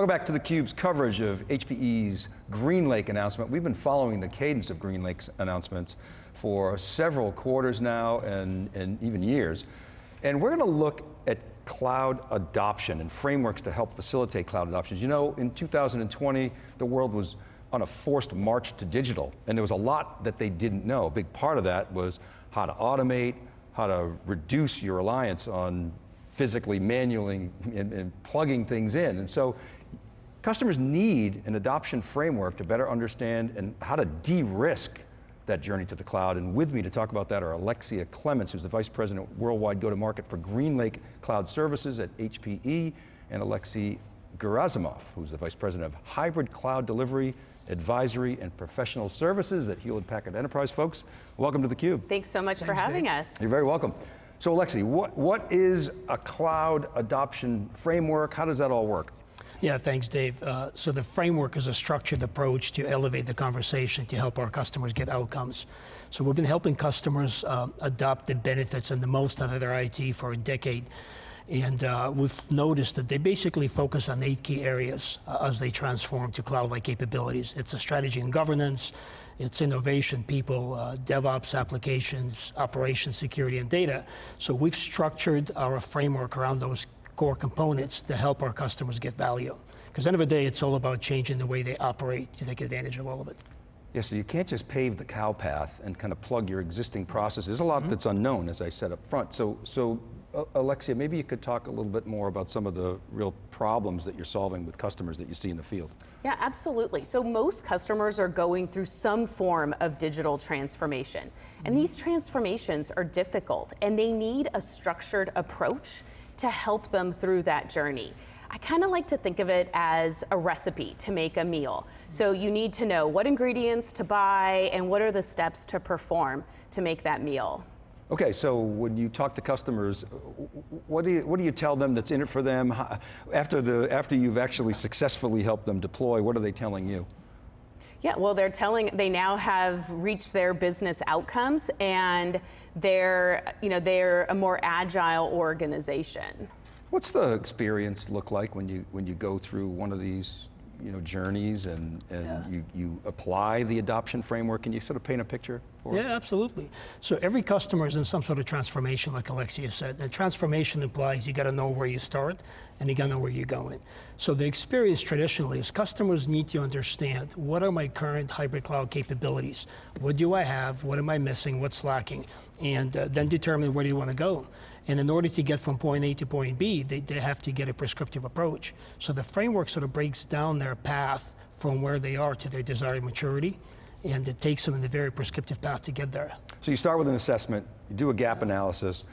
Welcome back to theCUBE's coverage of HPE's GreenLake announcement. We've been following the cadence of GreenLake's announcements for several quarters now and, and even years. And we're going to look at cloud adoption and frameworks to help facilitate cloud adoptions. You know, in 2020, the world was on a forced march to digital, and there was a lot that they didn't know. A big part of that was how to automate, how to reduce your reliance on physically, manually, and, and plugging things in. And so Customers need an adoption framework to better understand and how to de-risk that journey to the cloud. And with me to talk about that are Alexia Clements, who's the Vice President Worldwide Go-to-Market for GreenLake Cloud Services at HPE, and Alexei Gerasimov, who's the Vice President of Hybrid Cloud Delivery, Advisory, and Professional Services at Hewlett Packard Enterprise. Folks, welcome to theCUBE. Thanks so much Thanks, for having Dave. us. You're very welcome. So Alexei, what, what is a cloud adoption framework? How does that all work? Yeah, thanks, Dave. Uh, so the framework is a structured approach to elevate the conversation to help our customers get outcomes. So we've been helping customers uh, adopt the benefits and the most out of their IT for a decade. And uh, we've noticed that they basically focus on eight key areas uh, as they transform to cloud-like capabilities. It's a strategy and governance, it's innovation, people, uh, DevOps applications, operations, security, and data. So we've structured our framework around those core components to help our customers get value. Because end of the day, it's all about changing the way they operate to take advantage of all of it. Yeah, so you can't just pave the cow path and kind of plug your existing processes. There's a lot mm -hmm. that's unknown, as I said up front. So, so uh, Alexia, maybe you could talk a little bit more about some of the real problems that you're solving with customers that you see in the field. Yeah, absolutely. So most customers are going through some form of digital transformation. Mm -hmm. And these transformations are difficult and they need a structured approach to help them through that journey. I kind of like to think of it as a recipe to make a meal. So you need to know what ingredients to buy and what are the steps to perform to make that meal. Okay, so when you talk to customers, uh, what do you, what do you tell them that's in it for them? After, the, after you've actually successfully helped them deploy, what are they telling you? Yeah, well, they're telling, they now have reached their business outcomes and they're, you know, they're a more agile organization. What's the experience look like when you, when you go through one of these you know, journeys and, and yeah. you, you apply the adoption framework. Can you sort of paint a picture for yeah, us? Yeah, absolutely. So every customer is in some sort of transformation, like Alexia said. And transformation implies you got to know where you start and you got to know where you're going. So the experience traditionally is customers need to understand what are my current hybrid cloud capabilities? What do I have? What am I missing? What's lacking? And uh, then determine where do you want to go. And in order to get from point A to point B, they, they have to get a prescriptive approach. So the framework sort of breaks down their path from where they are to their desired maturity, and it takes them in a very prescriptive path to get there. So you start with an assessment, you do a gap analysis,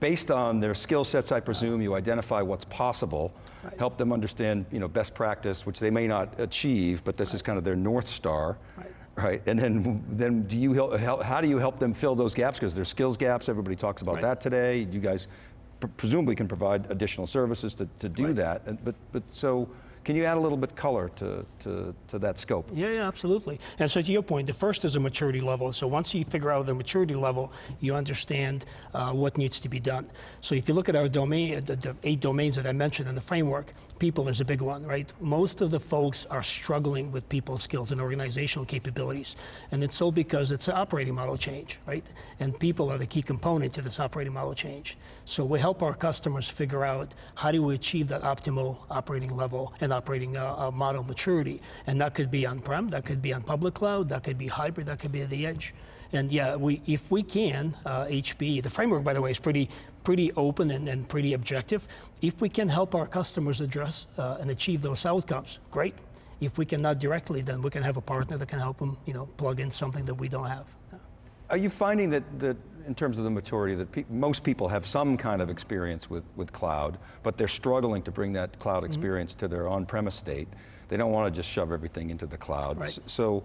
based on their skill sets, I presume, you identify what's possible, right. help them understand you know, best practice, which they may not achieve, but this right. is kind of their North Star. Right. Right, and then, then do you help, how do you help them fill those gaps? Because there's skills gaps, everybody talks about that today. You guys presumably can provide additional services to, to do that. But, but so, can you add a little bit color to, to, to that scope? Yeah, yeah, absolutely. And so to your point, the first is a maturity level. So once you figure out the maturity level, you understand uh, what needs to be done. So if you look at our domain, the, the eight domains that I mentioned in the framework, people is a big one, right? Most of the folks are struggling with people skills and organizational capabilities. And it's so because it's an operating model change, right? And people are the key component to this operating model change. So we help our customers figure out how do we achieve that optimal operating level and operating uh, model maturity. And that could be on-prem, that could be on public cloud, that could be hybrid, that could be at the edge. And yeah, we, if we can, uh, the framework, by the way, is pretty, pretty open and, and pretty objective. If we can help our customers address uh, and achieve those outcomes, great. If we cannot directly, then we can have a partner that can help them you know, plug in something that we don't have. Are you finding that, that in terms of the maturity, that pe most people have some kind of experience with, with cloud, but they're struggling to bring that cloud mm-hmm. experience mm -hmm. to their on-premise state. They don't want to just shove everything into the cloud. Right. So,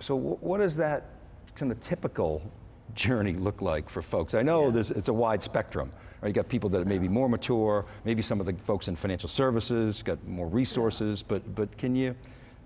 so what is that kind of typical journey look like for folks? I know yeah. it's a wide spectrum. Right? You got people that may be more mature, maybe some of the folks in financial services got more resources, yeah. but, but can you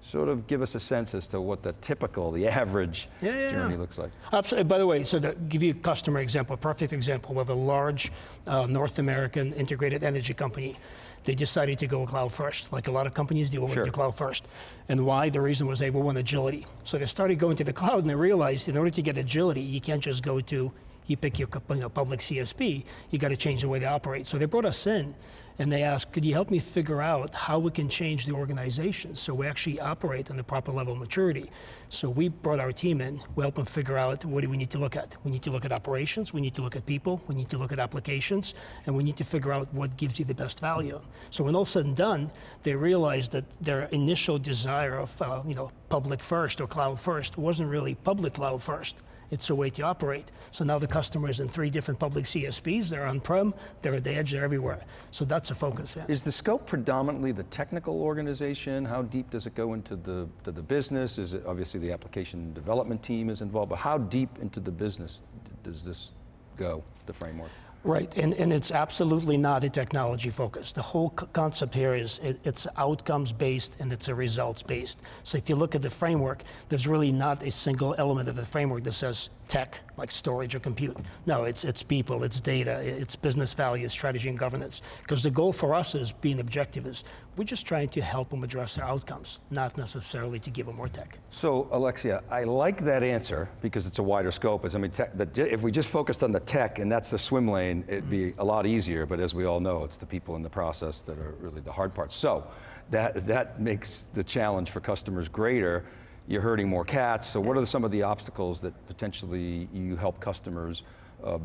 sort of give us a sense as to what the typical, the average Yeah, yeah, journey yeah. looks like? Absolutely. By the way, so to give you a customer example, a perfect example, we have a large uh, North American integrated energy company. They decided to go cloud first, like a lot of companies do, Sure. to cloud first. And why? The reason was they want agility. So they started going to the cloud and they realized in order to get agility, you can't just go to, you pick your you know, public CSP, you got to change the way they operate. So they brought us in and they asked, could you help me figure out how we can change the organization so we actually operate on the proper level of maturity? So we brought our team in, we helped them figure out what do we need to look at. We need to look at operations, we need to look at people, we need to look at applications, and we need to figure out what gives you the best value. So when all said and done, they realized that their initial desire of uh, you know public first or cloud first wasn't really public cloud first. It's a way to operate. So now the customer is in three different public CSPs. They're on-prem, they're at the edge, they're everywhere. So that's a focus. Yeah. Is the scope predominantly the technical organization? How deep does it go into the, to the business? Is it, obviously the application development team is involved, but how deep into the business does this go, the framework? Right, and, and it's absolutely not a technology focus. The whole concept here is it, it's outcomes based and it's a results based. So if you look at the framework, there's really not a single element of the framework that says tech, like storage or compute. No, it's, it's people, it's data, it's business value, strategy and governance. Because the goal for us is being objective is we're just trying to help them address their outcomes, not necessarily to give them more tech. So Alexia, I like that answer because it's a wider scope. As I mean, tech, the, if we just focused on the tech and that's the swim lane, it'd be a lot easier. But as we all know, it's the people in the process that are really the hard part. So that that makes the challenge for customers greater. You're herding more cats. So what are some of the obstacles that potentially you help customers uh,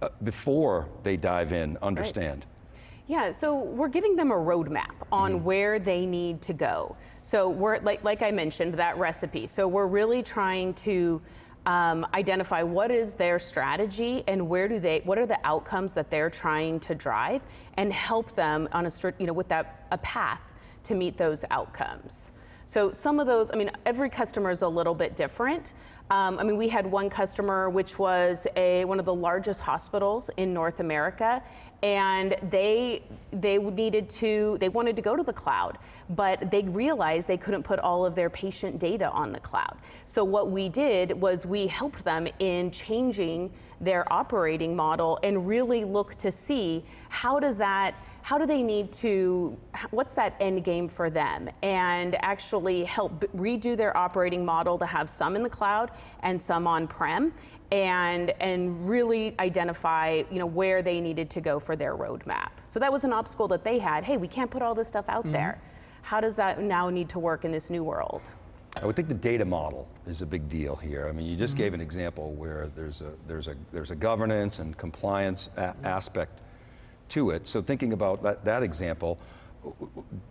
uh, before they dive in understand? Yeah, so we're giving them a roadmap on where they need to go. So we're like like I mentioned that recipe. So we're really trying to um, identify what is their strategy and where do they what are the outcomes that they're trying to drive and help them on a you know with that a path to meet those outcomes. So some of those, I mean, every customer is a little bit different. Um, I mean, we had one customer which was a one of the largest hospitals in North America, and they they needed to they wanted to go to the cloud, but they realized they couldn't put all of their patient data on the cloud. So what we did was we helped them in changing their operating model and really look to see how does that how do they need to what's that end game for them? And actually help redo their operating model to have some in the cloud and some on prem and and really identify you know where they needed to go for their roadmap. So that was an obstacle that they had. Hey we can't put all this stuff out there. Mm-hmm. How does that now need to work in this new world? I would think the data model is a big deal here. I mean, you just gave mm-hmm. an example where there's a there's a there's a governance and compliance a- aspect to it. So thinking about that, that example,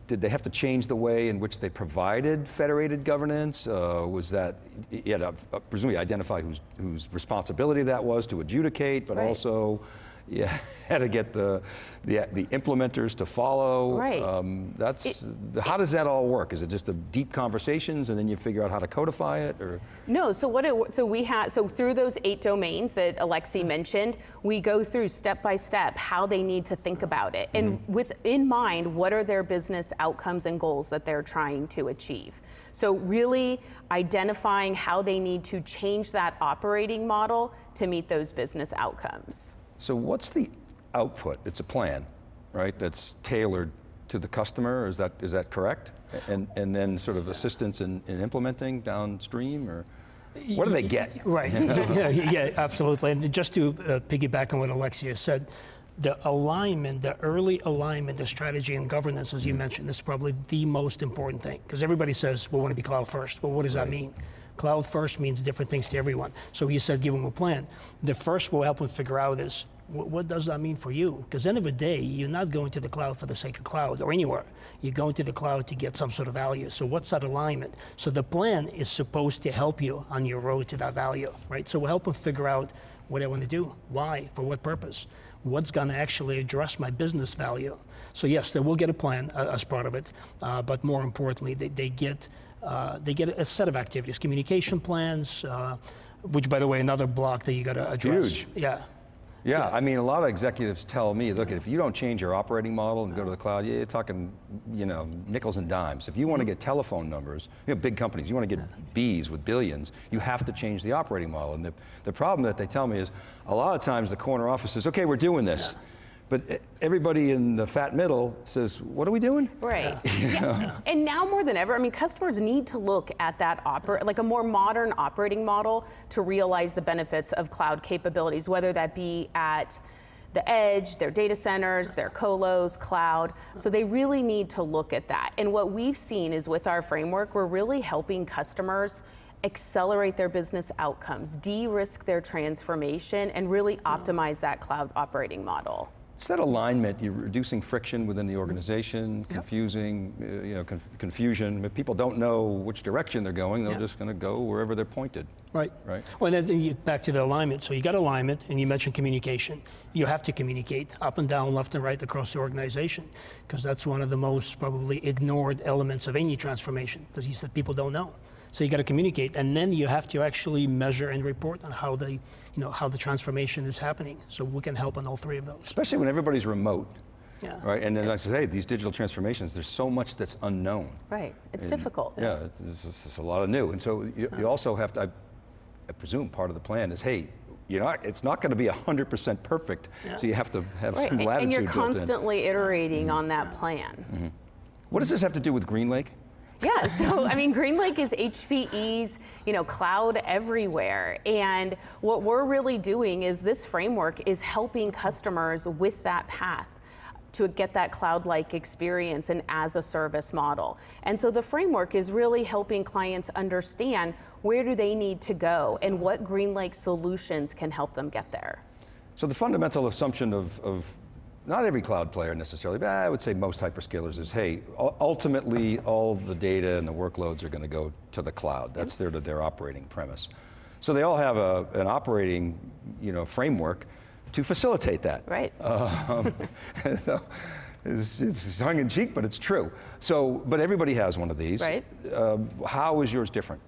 did they have to change the way in which they provided federated governance? Uh, was that you had to uh, presumably identify whose whose responsibility that was to adjudicate, but Right. also yeah, had to get the, the the implementers to follow. Right. Um, that's how does that all work? Is it just the deep conversations and then you figure out how to codify it, or No, so what it, so we have so through those eight domains that Alexi mentioned, we go through step by step how they need to think about it, and with in mind, what are their business outcomes and goals that they're trying to achieve. So really identifying how they need to change that operating model to meet those business outcomes. So? What's the output? It's a plan, right? That's tailored to the customer. Is that is that correct? And and then sort of assistance in, in implementing downstream, or what do they get? Right. yeah, yeah, absolutely. And just to uh, piggyback on what Alexia said, the alignment, the early alignment, the strategy and governance, as you mentioned, is probably the most important thing. Because everybody says we want to be cloud first. Well, what does that mean? Cloud first means different things to everyone. So you said give them a plan. The first we'll help them figure out is what does that mean for you? Because end of the day, you're not going to the cloud for the sake of cloud or anywhere. You're going to the cloud to get some sort of value. So what's that alignment? So the plan is supposed to help you on your road to that value, right? So we'll help them figure out what I want to do, why, for what purpose, what's going to actually address my business value. So yes, they will get a plan uh, as part of it, uh, but more importantly, they, they get uh, they get a set of activities, communication plans, uh, which by the way, another block that you got to address. Huge. Yeah. Yeah, I mean, a lot of executives tell me, look, if you don't change your operating model and go to the cloud, you're talking, you know, nickels and dimes. If you want to get telephone numbers, you know, big companies, you want to get Bs with billions, you have to change the operating model. And the, the problem that they tell me is, a lot of times the corner office says, okay, we're doing this. But everybody in the fat middle says, what are we doing? Right. Yeah. And now more than ever, I mean, customers need to look at that oper- like a more modern operating model to realize the benefits of cloud capabilities, whether that be at the edge, their data centers, their colos, cloud. So they really need to look at that. And what we've seen is with our framework, we're really helping customers accelerate their business outcomes, de-risk their transformation, and really optimize that cloud operating model. It's that alignment, you're reducing friction within the organization, confusing, uh, you know, conf- confusion. If people don't know which direction they're going, they're Yeah. just going to go wherever they're pointed. Right. Right. Well, and then you, back to the alignment. So you got alignment, and you mentioned communication. You have to communicate up and down, left and right across the organization, because that's one of the most probably ignored elements of any transformation. Because you said people don't know. So you got to communicate, and then you have to actually measure and report on how the, you know, how the transformation is happening. So we can help on all three of those. Especially when everybody's remote, Yeah. right? And then I say, hey, these digital transformations, there's so much that's unknown. Right. It's And, difficult. Yeah, it's, it's, it's a lot of new. And so you, you uh-huh. also have to, I, I presume part of the plan is, hey, you know, it's not going to be 100% perfect, Yeah. so you have to have Right. some And- latitude And you're built in. constantly iterating mm-hmm. on that plan. Mm-hmm. What does this have to do with GreenLake? Yeah, so I mean, GreenLake is HPE's, you know, cloud everywhere. And what we're really doing is this framework is helping customers with that path to get that cloud-like experience and as a service model. And so the framework is really helping clients understand where do they need to go and what GreenLake solutions can help them get there. So the fundamental assumption of, of not every cloud player necessarily, but I would say most hyperscalers is, hey, ultimately all the data and the workloads are going to go to the cloud. That's their, their operating premise. So they all have a, an operating you know, framework to facilitate that. Right. Um, so it's, it's tongue in cheek, but it's true. So, but everybody has one of these. Right. Um, how is yours different?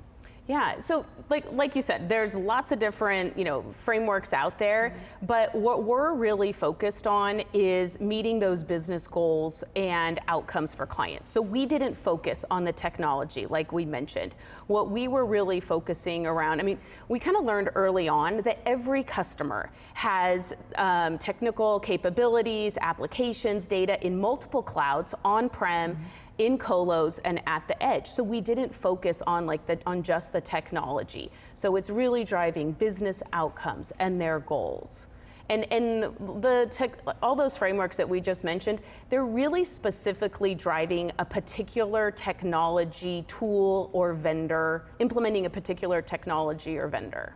Yeah, so like like you said, there's lots of different you know frameworks out there, but what we're really focused on is meeting those business goals and outcomes for clients. So we didn't focus on the technology like we mentioned. What we were really focusing around, I mean, we kind of learned early on that every customer has um, technical capabilities, applications, data in multiple clouds, on-prem in colos and at the edge. So we didn't focus on like the on just the technology. So it's really driving business outcomes and their goals. And, and the tech, all those frameworks that we just mentioned, they're really specifically driving a particular technology tool or vendor, implementing a particular technology or vendor.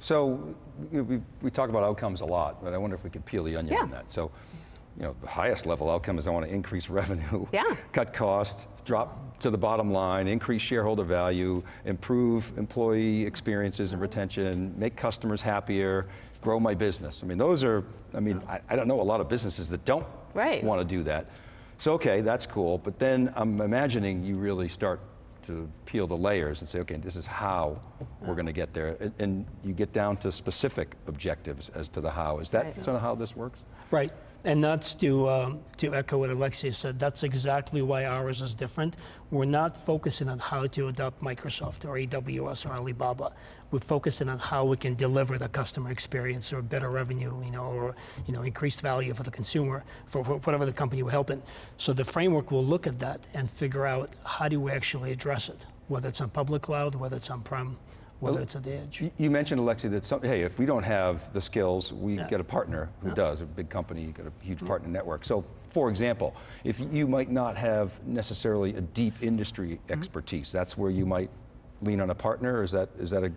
So we, we, talk about outcomes a lot, but I wonder if we could peel the onion Yeah. on that. So, you know, the highest level outcome is I want to increase revenue, Yeah. cut costs, drop to the bottom line, increase shareholder value, improve employee experiences and retention, make customers happier, grow my business. I mean, those are, I mean, I, I don't know a lot of businesses that don't Right. want to do that. So, okay, that's cool, but then I'm imagining you really start to peel the layers and say, okay, this is how we're going to get there. And, and you get down to specific objectives as to the how. Is that Right. sort of how this works? Right. And that's to, um, to echo what Alexia said. That's exactly why ours is different. We're not focusing on how to adopt Microsoft or AWS or Alibaba. We're focusing on how we can deliver the customer experience or better revenue, you know, or you know, increased value for the consumer, for, for whatever the company we're helping. So the framework will look at that and figure out how do we actually address it, whether it's on public cloud, whether it's on-prem, whether it's at the edge. You- mentioned, Alexi, that some, hey, if we don't have the skills, we Yeah. get a partner who does, a big company, you got a huge Mm-hmm. partner network. So, for example, if you might not have necessarily a deep industry Mm-hmm. expertise, that's where you might lean on a partner. Is that is that a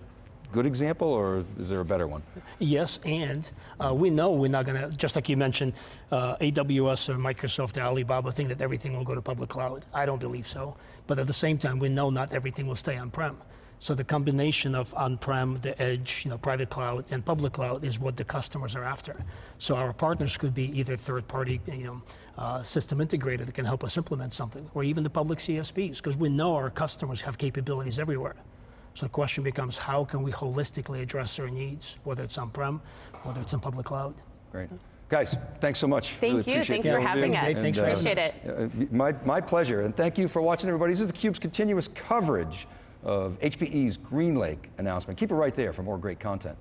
good example, or is there a better one? Yes, and uh, we know we're not going to, just like you mentioned, uh, AWS or Microsoft or Alibaba think that everything will go to public cloud. I don't believe so. But at the same time, we know not everything will stay on-prem. So the combination of on-prem, the edge, you know, private cloud, and public cloud is what the customers are after. So our partners could be either third-party you know, uh, system integrator that can help us implement something, or even the public CSPs, because we know our customers have capabilities everywhere. So the question becomes, how can we holistically address their needs, whether it's on-prem, whether it's in public cloud? Great. Guys, thanks so much. Thank really you, thanks for having us. And, thanks uh, appreciate it. Uh, my, my pleasure, and thank you for watching everybody. This is theCUBE's continuous coverage of HPE's GreenLake announcement. Keep it right there for more great content.